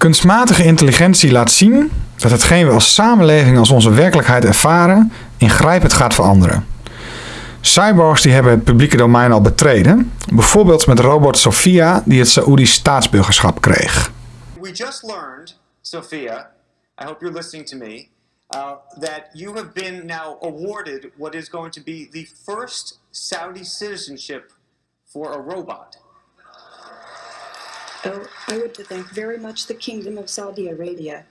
Kunstmatige intelligentie laat zien dat hetgeen we als samenleving als onze werkelijkheid ervaren, ingrijpend gaat veranderen. Cyborgs die hebben het publieke domein al betreden, bijvoorbeeld met robot Sophia die het Saoedisch staatsburgerschap kreeg. We just learned, Sophia, I hope you're listening to me, uh, that you have been now awarded what is going to be the first Saudi citizenship for a robot. Oh, I would thank very much the Kingdom of Saudi Arabia.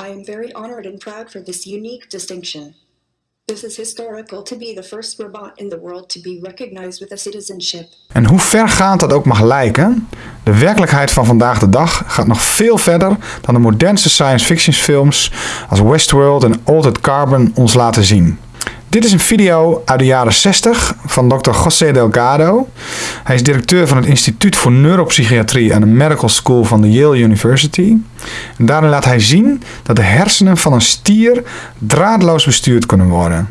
I am very honored and proud for this unique distinction. This is historical to be the first robot in the world to be recognized with a citizenship. En hoe vergaand dat ook mag lijken, de werkelijkheid van vandaag de dag gaat nog veel verder dan de modernste science fiction films als Westworld en Altered Carbon ons laten zien. Dit is een video uit de jaren 60 van Dr. José Delgado. Hij is directeur van het Instituut voor Neuropsychiatrie aan de Medical School van de Yale University. En daarin laat hij zien dat de hersenen van een stier draadloos bestuurd kunnen worden.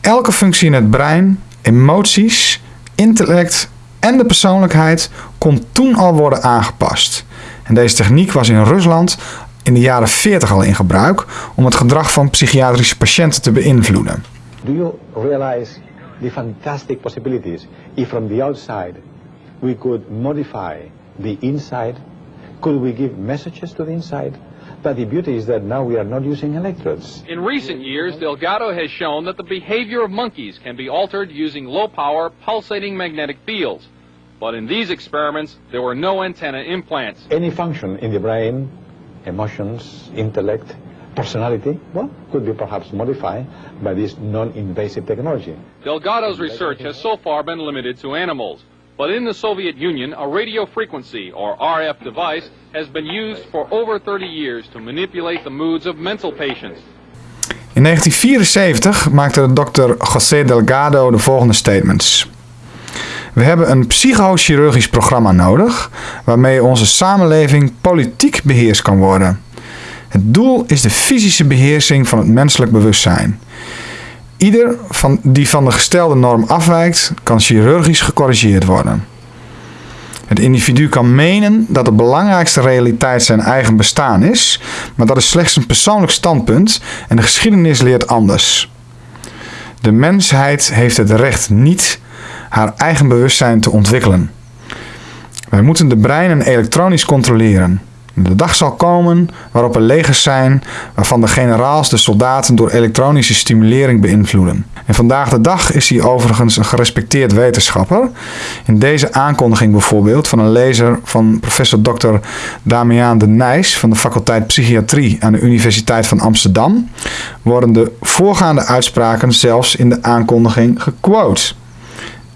Elke functie in het brein, emoties, intellect en de persoonlijkheid kon toen al worden aangepast. En deze techniek was in Rusland in de jaren 40 al in gebruik om het gedrag van psychiatrische patiënten te beïnvloeden. Do you realize the fantastic possibilities if from the outside we could modify the inside? Could we give messages to the inside? But the beauty is that now we are not using electrodes. In recent years, Delgado has shown that the behavior of monkeys can be altered using low-power pulsating magnetic fields. But in these experiments, there were no antenna implants. Any function in the brain, emotions, intellect, personality, well, could be perhaps modified by this non-invasive technology. Delgado's research has so far been limited to animals. But in the Soviet Union, a radio frequency, or RF device, has been used for over 30 years to manipulate the moods of mental patients. In 1974 maakte Dr. José Delgado de volgende statements. We hebben een psychochirurgisch programma nodig waarmee onze samenleving politiek beheerst kan worden. Het doel is de fysische beheersing van het menselijk bewustzijn. Ieder van die van de gestelde norm afwijkt, kan chirurgisch gecorrigeerd worden. Het individu kan menen dat de belangrijkste realiteit zijn eigen bestaan is, maar dat is slechts een persoonlijk standpunt en de geschiedenis leert anders. De mensheid heeft het recht niet haar eigen bewustzijn te ontwikkelen. Wij moeten de breinen elektronisch controleren. De dag zal komen waarop er legers zijn waarvan de generaals de soldaten door elektronische stimulering beïnvloeden. En vandaag de dag is hij overigens een gerespecteerd wetenschapper. In deze aankondiging bijvoorbeeld van een lezer van professor Dr. Damiaan de Nijs van de faculteit Psychiatrie aan de Universiteit van Amsterdam worden de voorgaande uitspraken zelfs in de aankondiging gequote.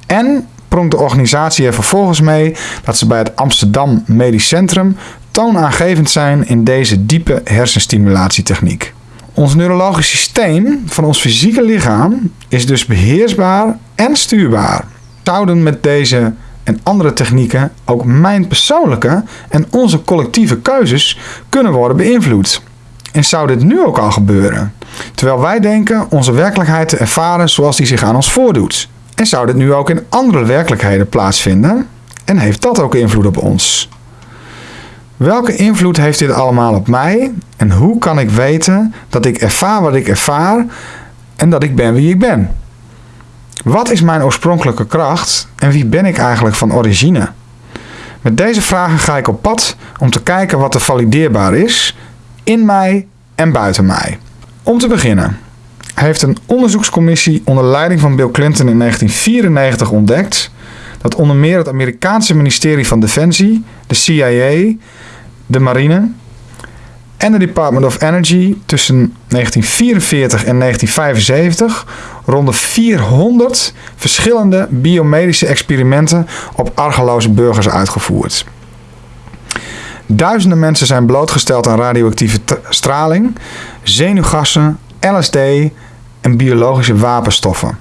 En pronkt de organisatie er vervolgens mee dat ze bij het Amsterdam Medisch Centrum toonaangevend zijn in deze diepe hersenstimulatietechniek. Ons neurologisch systeem van ons fysieke lichaam is dus beheersbaar en stuurbaar. Zouden met deze en andere technieken ook mijn persoonlijke en onze collectieve keuzes kunnen worden beïnvloed? En zou dit nu ook al gebeuren? Terwijl wij denken onze werkelijkheid te ervaren zoals die zich aan ons voordoet. En zou dit nu ook in andere werkelijkheden plaatsvinden? En heeft dat ook invloed op ons? Welke invloed heeft dit allemaal op mij? En hoe kan ik weten dat ik ervaar wat ik ervaar en dat ik ben wie ik ben? Wat is mijn oorspronkelijke kracht en wie ben ik eigenlijk van origine? Met deze vragen ga ik op pad om te kijken wat er valideerbaar is in mij en buiten mij. Om te beginnen heeft een onderzoekscommissie onder leiding van Bill Clinton in 1994 ontdekt dat onder meer het Amerikaanse ministerie van Defensie, de CIA, de marine en de Department of Energy tussen 1944 en 1975 rond 400 verschillende biomedische experimenten op argeloze burgers uitgevoerd. Duizenden mensen zijn blootgesteld aan radioactieve straling, zenuwgassen, LSD en biologische wapenstoffen.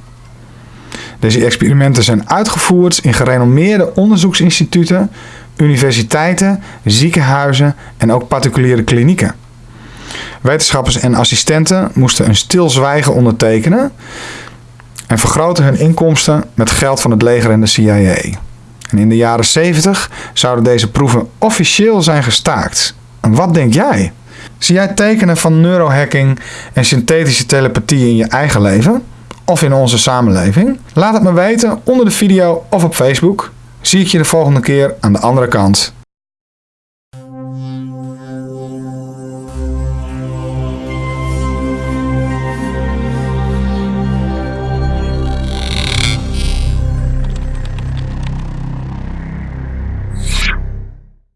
Deze experimenten zijn uitgevoerd in gerenommeerde onderzoeksinstituten, universiteiten, ziekenhuizen en ook particuliere klinieken. Wetenschappers en assistenten moesten een stilzwijgen ondertekenen en vergroten hun inkomsten met geld van het leger en de CIA. En in de jaren 70 zouden deze proeven officieel zijn gestaakt. En wat denk jij? Zie jij tekenen van neurohacking en synthetische telepathie in je eigen leven? Of in onze samenleving? Laat het me weten onder de video of op Facebook. Zie ik je de volgende keer aan de andere kant.